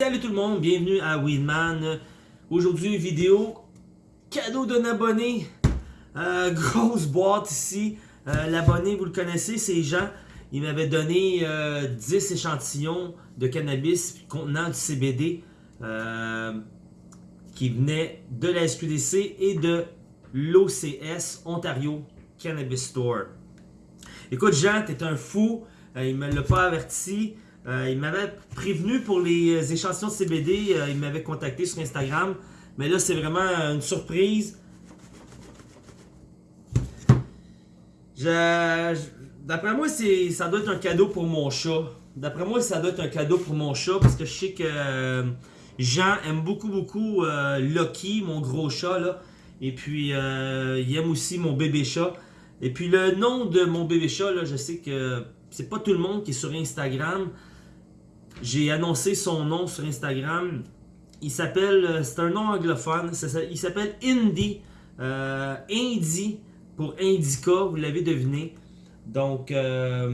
Salut tout le monde, bienvenue à Weedman. Aujourd'hui, vidéo cadeau d'un abonné. Euh, grosse boîte ici. Euh, l'abonné, vous le connaissez, c'est Jean. Il m'avait donné 10 euh, échantillons de cannabis contenant du CBD qui venait de la SQDC et de l'OCS, Ontario Cannabis Store. Écoute Jean, t'es un fou. il me l'a pas averti. Euh, il m'avait prévenu pour les échantillons de CBD, euh, il m'avait contacté sur Instagram. Mais là, c'est vraiment une surprise. D'après moi, ça doit être un cadeau pour mon chat. D'après moi, ça doit être un cadeau pour mon chat parce que je sais que euh, Jean aime beaucoup, beaucoup Lucky, mon gros chat. Là. Et puis, il aime aussi mon bébé chat. Et puis, le nom de mon bébé chat, là, je sais que c'est pas tout le monde qui est sur Instagram. J'ai annoncé son nom sur Instagram. Il s'appelle, euh, c'est un nom anglophone, il s'appelle Indy. Euh, Indy pour Indica, vous l'avez deviné. Donc, euh,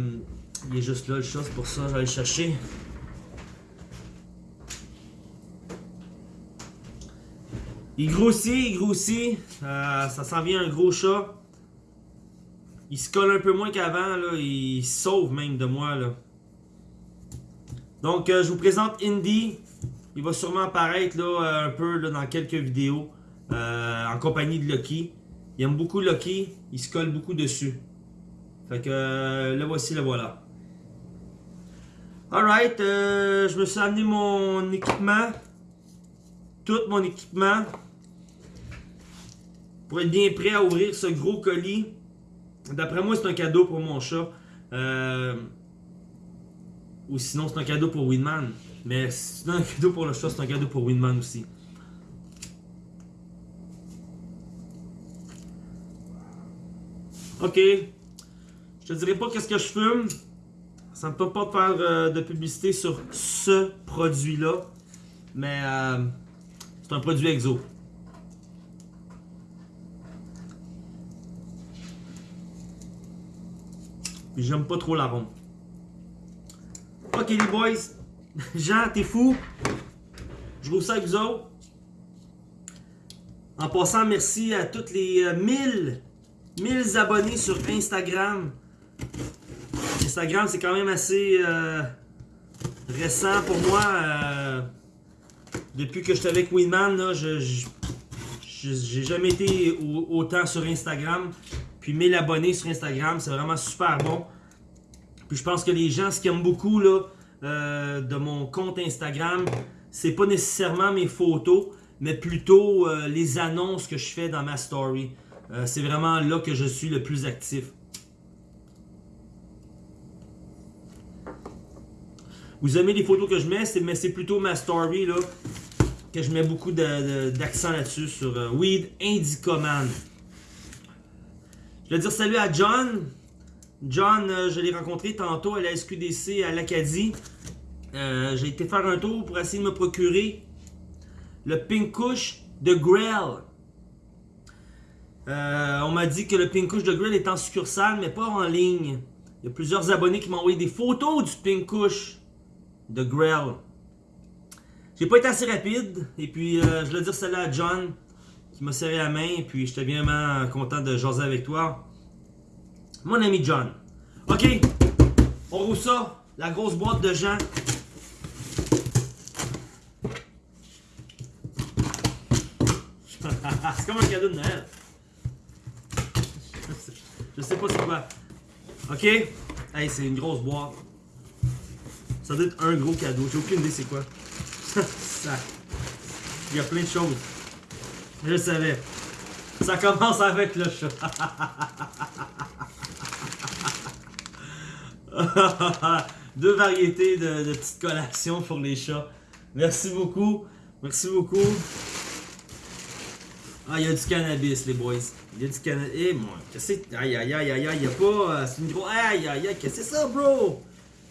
il est juste là le chat, c'est pour ça vais le chercher. Il grossit, il grossit. ça s'en vient un gros chat. Il se colle un peu moins qu'avant, il sauve même de moi. Là. Donc, euh, je vous présente Indy. Il va sûrement apparaître là, euh, un peu dans quelques vidéos euh, en compagnie de Lucky. Il aime beaucoup Lucky. Il se colle beaucoup dessus. Fait que le voici, le voilà. Alright, je me suis amené mon équipement. Tout mon équipement. Pour être bien prêt à ouvrir ce gros colis. D'après moi, c'est un cadeau pour mon chat. Euh, ou sinon, c'est un cadeau pour Winman. Mais c'est un cadeau pour le chat, c'est un cadeau pour Winman aussi. Ok. Je te dirai pas qu'est-ce que je fume. Ça me peut pas faire euh, de publicité sur ce produit-là. Mais euh, c'est un produit exo. J'aime pas trop l'arôme. Ok les boys, Jean, t'es fou. Je vous ça avec vous autres. En passant, merci à toutes les 1000, euh, 1000 abonnés sur Instagram. Instagram, c'est quand même assez euh, récent pour moi. Euh, depuis que j'étais avec Winman, j'ai jamais été autant sur Instagram. Puis 1000 abonnés sur Instagram, c'est vraiment super bon. Puis je pense que les gens, ce qu'ils aiment beaucoup là, euh, de mon compte Instagram, c'est pas nécessairement mes photos, mais plutôt euh, les annonces que je fais dans ma story. Euh, c'est vraiment là que je suis le plus actif. Vous aimez les photos que je mets, mais c'est plutôt ma story là, que je mets beaucoup d'accent là-dessus sur Weed Indica Man. Je vais dire salut à John. John, euh, je l'ai rencontré tantôt à la SQDC à l'Acadie. Euh, j'ai été faire un tour pour essayer de me procurer le Pink de Grell. Euh, on m'a dit que le Pink de Grell est en succursale, mais pas en ligne. Il y a plusieurs abonnés qui m'ont envoyé des photos du Pink de Grell. J'ai pas été assez rapide, et puis je voulais dire celle-là à John, qui m'a serré la main, puis j'étais vraiment content de jaser avec toi. Mon ami John. OK. On roule ça. La grosse boîte de Jean. c'est comme un cadeau de Noël. Je sais pas c'est quoi. OK. Hey, c'est une grosse boîte. Ça doit être un gros cadeau. J'ai aucune idée c'est quoi. Il y a plein de choses. Je savais. Ça commence avec le chat. Deux variétés de, petites collations pour les chats. Merci beaucoup. Merci beaucoup. Ah, il y a du cannabis, les boys. Il y a du cannabis. Eh, moi, qu'est-ce que c'est? Aïe, aïe, aïe, aïe, aïe, il a pas. Euh, c'est une grosse. Aïe, aïe, aïe, qu'est-ce que c'est ça, bro?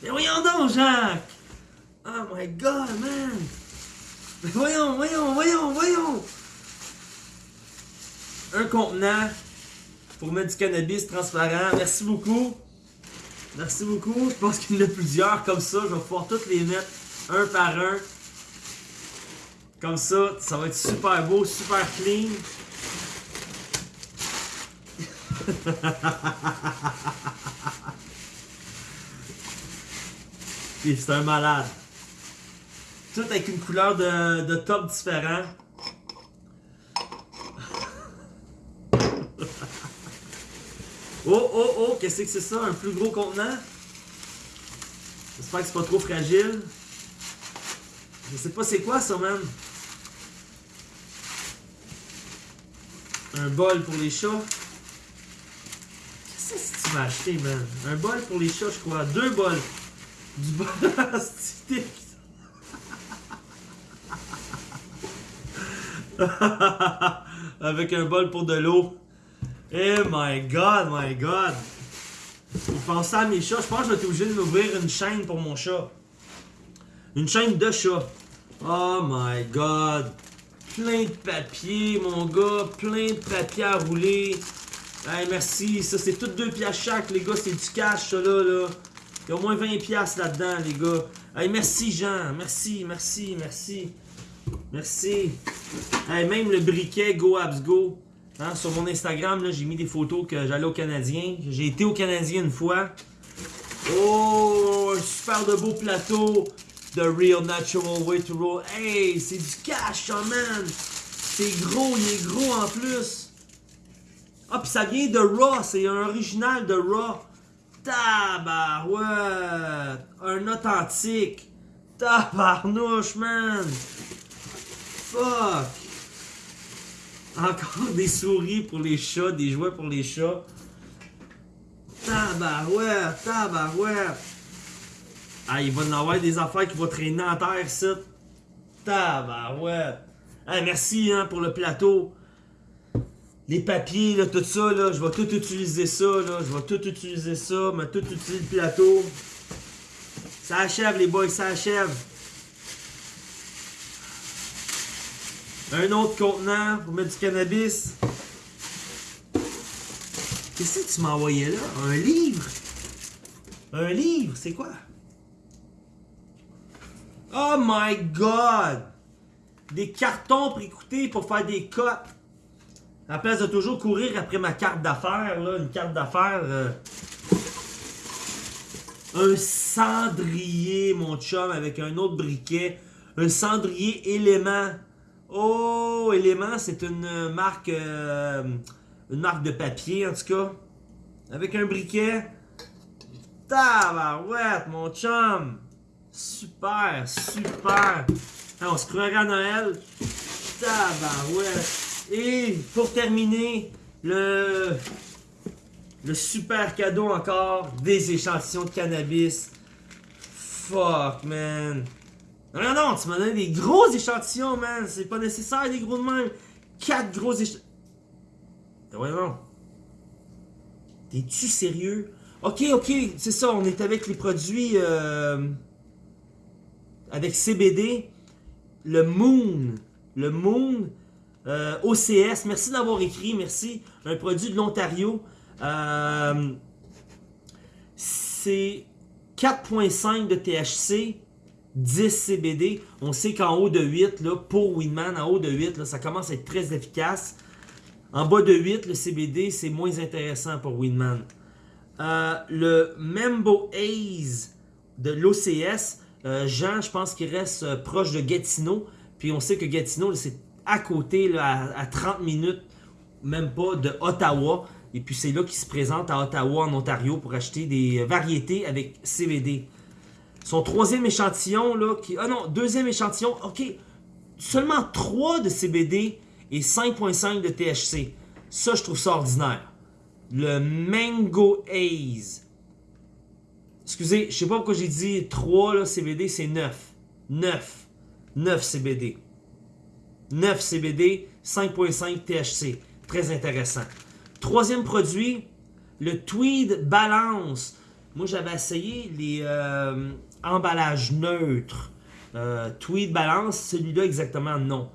Mais voyons donc, Jacques! Oh my god, man! Mais voyons, voyons, voyons, voyons! Un contenant pour mettre du cannabis transparent. Merci beaucoup. Merci beaucoup. Je pense qu'il y en a plusieurs comme ça. Je vais pouvoir toutes les mettre un par un. Comme ça, ça va être super beau, super clean. C'est un malade. Tout avec une couleur de, de top différent. oh, oh, oh, qu'est-ce que c'est ça? Un plus gros contenant? J'espère que c'est pas trop fragile. Je sais pas c'est quoi ça, man. Un bol pour les chats. Qu'est-ce que tu vas acheter, man? Un bol pour les chats, je crois. Deux bols. Du bol. Avec un bol pour de l'eau. Eh my god, my god. Pensez à mes chats, je pense que je vais être obligé de m'ouvrir une chaîne pour mon chat. Une chaîne de chat. Oh my god. Plein de papier, mon gars. Plein de papier à rouler. Hey, merci. Ça, c'est toutes deux pièces chaque, les gars. C'est du cash, ça, là, là. Il y a au moins 20 pièces là-dedans, les gars. Hey, merci, Jean. Merci, merci, merci. Merci. Hey, même le briquet Go Abs Go. Hein, sur mon Instagram, j'ai mis des photos que j'allais au Canadien. J'ai été au Canadien une fois. Oh, super de beau plateau. The Real Natural Way to Roll. Hey, c'est du cash, ça, man. C'est gros, il est gros en plus. Ah, puis ça vient de Raw. C'est un original de Raw. Tabarouette. Un authentique. Tabarnouche, man. Fuck. Encore des souris pour les chats, des jouets pour les chats. Tabarouette, tabarouette. Ah, il va y avoir des affaires qui vont traîner en terre, ça. Tabarouette. Ah, merci hein, pour le plateau. Les papiers, là, tout ça, là, je vais tout utiliser ça, là. Je vais tout utiliser ça, mais tout utiliser le plateau. Ça achève, les boys, ça achève. Un autre contenant pour mettre du cannabis. Qu'est-ce que tu m'as envoyé là? Un livre? Un livre, c'est quoi? Oh my god! Des cartons pour écouter pour faire des cotes. À la place de toujours courir après ma carte d'affaires, là, une carte d'affaires. euh, un cendrier, mon chum, avec un autre briquet. Un cendrier élément. Oh, élément, c'est une marque. euh, une marque de papier, en tout cas. Avec un briquet. Tabarouette, mon chum. Super, super. Ah, on se croirait à Noël. Tabarouette. Et pour terminer, le, le super cadeau encore, des échantillons de cannabis. Fuck, man. Non, non, non, tu m'as donné des gros échantillons, man. C'est pas nécessaire, des gros de même. Quatre gros échantillons. Ouais, non. T'es-tu sérieux? Ok, ok, c'est ça, on est avec les produits euh, avec CBD. Le Moon. Le Moon euh, OCS. Merci d'avoir écrit, merci. Un produit de l'Ontario. Euh, c'est 4.5 de THC, 10 CBD. On sait qu'en haut de 8, là, pour Winman, en haut de 8, là, ça commence à être très efficace. En bas de 8, le CBD, c'est moins intéressant pour Winman. Euh, le Membo Haze de l'OCS, euh, Jean, je pense qu'il reste euh, proche de Gatineau. Puis on sait que Gatineau, c'est à côté, à, à 30 minutes, même pas, de Ottawa. Et puis c'est là qu'il se présente à Ottawa, en Ontario, pour acheter des variétés avec CBD. Son troisième échantillon, là, qui... Ah non, deuxième échantillon, ok. Seulement 3 de CBD et 5.5 de THC. Ça, je trouve ça ordinaire. Le Mango Haze. Excusez, je sais pas pourquoi j'ai dit 3 là, CBD, c'est 9. 9. 9 CBD. 9 CBD, 5.5 THC. Très intéressant. Troisième produit, le Tweed Balance. Moi, j'avais essayé les euh, emballages neutres. Euh, Tweed Balance, celui-là exactement non.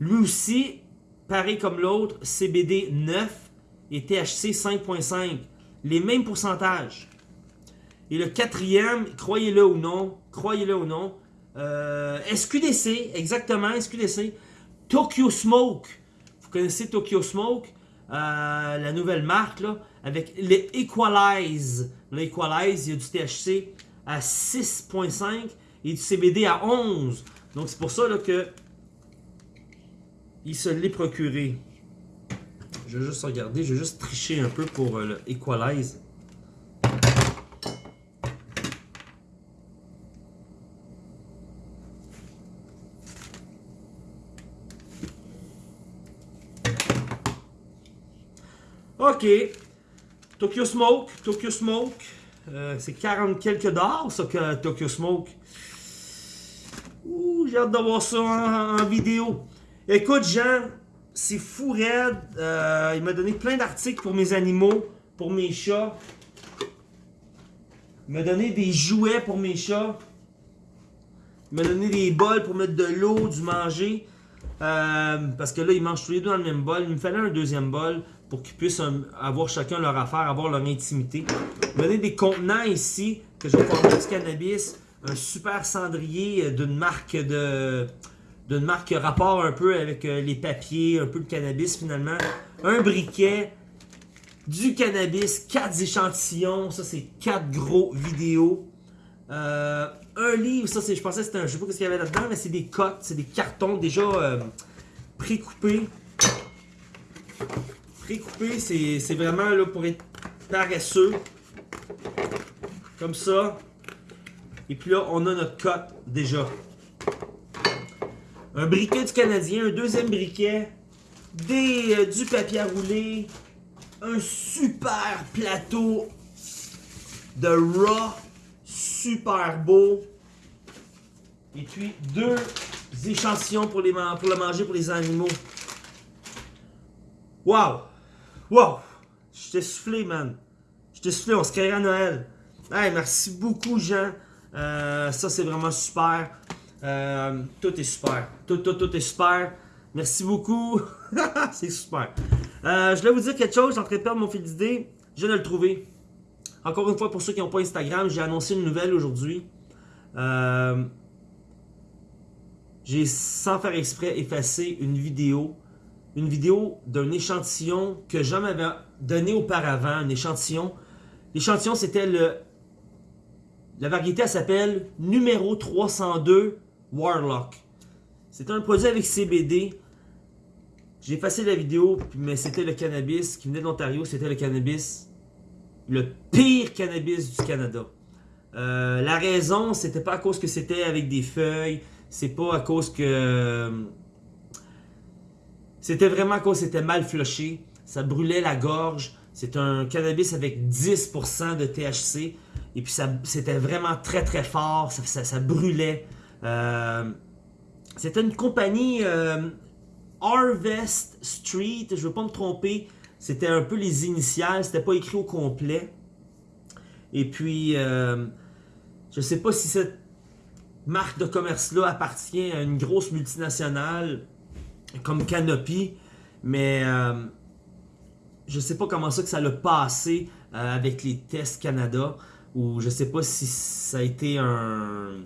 Lui aussi, pareil comme l'autre, CBD 9 et THC 5.5. Les mêmes pourcentages. Et le quatrième, croyez-le ou non, croyez-le ou non, Euh, SQDC, exactement, SQDC. Tokyo Smoke. Vous connaissez Tokyo Smoke, euh, la nouvelle marque, avec les Equalize. L'Equalize, il y a du THC à 6.5 et du CBD à 11. Donc c'est pour ça là, que il se l'est procuré. Je vais juste regarder, je vais juste tricher un peu pour euh, le Equalize. Ok. Tokyo Smoke. Tokyo Smoke. Euh, c'est 40 quelques dollars, ça, que Tokyo Smoke. Ouh, j'ai hâte de voir ça en, vidéo. Écoute, Jean, c'est fou raide. Euh, il m'a donné plein d'articles pour mes animaux, pour mes chats. Il m'a donné des jouets pour mes chats. Il m'a donné des bols pour mettre de l'eau, du manger. Euh, parce que là, ils mangent tous les deux dans le même bol. Il me fallait un deuxième bol pour qu'ils puissent avoir chacun leur affaire, avoir leur intimité. Il m'a des contenants ici que je vais pouvoir du cannabis. Un super cendrier euh, d'une marque de d'une marque rapport un peu avec euh, les papiers, un peu de cannabis finalement. Un briquet, du cannabis, quatre échantillons, ça c'est quatre gros vidéos. Euh, un livre, ça c'est, je pensais c'était un, je sais pas ce qu'il y avait là-dedans, mais c'est des cotes, c'est des cartons déjà pré-coupés. Pré-coupés, c'est vraiment là pour être paresseux. Comme ça. Et puis là, on a notre cote déjà. Un briquet du Canadien, un deuxième briquet, des, euh, du papier à rouler, un super plateau de raw, super beau. Et puis deux échantillons pour, les, pour le manger pour les animaux. Wow! Wow! Je t'ai soufflé, man. Je t'ai soufflé, on se crée à Noël. Hey, merci beaucoup, Jean. Euh, ça, c'est vraiment super. Euh, tout est super. Tout, tout, tout est super. Merci beaucoup. c'est super. Euh, je voulais vous dire quelque chose. J'ai en train de perdre mon fil d'idée. Je viens de le trouver. Encore une fois, pour ceux qui n'ont pas Instagram, j'ai annoncé une nouvelle aujourd'hui. j'ai, sans faire exprès, effacé une vidéo. Une vidéo d'un échantillon que Jean m'avait donné auparavant. Un échantillon. L'échantillon, c'était le la variété, s'appelle numéro 302 Warlock. C'est un produit avec CBD. J'ai effacé la vidéo, mais c'était le cannabis qui venait de l'Ontario. C'était le cannabis, le pire cannabis du Canada. Euh, la raison, c'était pas à cause que c'était avec des feuilles. C'est pas à cause que... C'était vraiment que c'était mal flushé. Ça brûlait la gorge. C'est un cannabis avec 10% de THC. Et puis c'était vraiment très très fort, ça, brûlait. Euh, c'était une compagnie euh, Harvest Street, je ne veux pas me tromper. C'était un peu les initiales, c'était pas écrit au complet. Et puis, euh, je ne sais pas si cette marque de commerce-là appartient à une grosse multinationale comme Canopy, mais je ne sais pas comment ça que ça l'a passé avec les tests Canada ou je sais pas si ça a été un,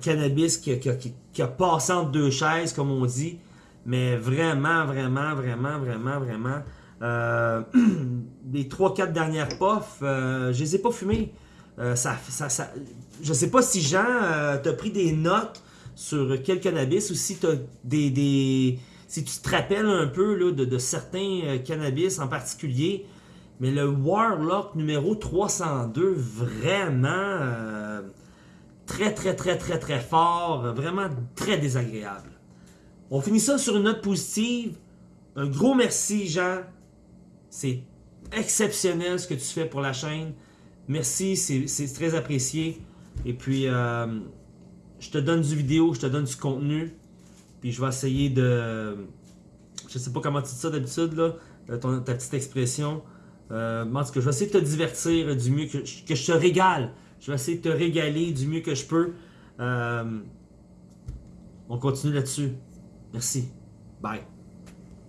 cannabis qui a, passé entre deux chaises, comme on dit. Mais vraiment, vraiment, vraiment, vraiment, vraiment. Euh, les 3-4 dernières puffs, euh, je les ai pas fumées. Euh, ça, ça, je sais pas si Jean euh, t'a pris des notes sur quel cannabis ou si, as des, si tu te rappelles un peu là, de, certains cannabis en particulier. Mais le Warlock numéro 302, vraiment euh, très très très très très fort, vraiment très désagréable. On finit ça sur une note positive. Un gros merci Jean. C'est exceptionnel ce que tu fais pour la chaîne. Merci, c'est très apprécié. Et puis, euh, je te donne du vidéo, je te donne du contenu. Puis je vais essayer de... Je sais pas comment tu dis ça d'habitude, là, euh, ta petite expression. Euh, en tout cas, je vais essayer de te divertir du mieux que, que je te régale. Je vais essayer de te régaler du mieux que je peux. Euh, on continue là-dessus. Merci. Bye.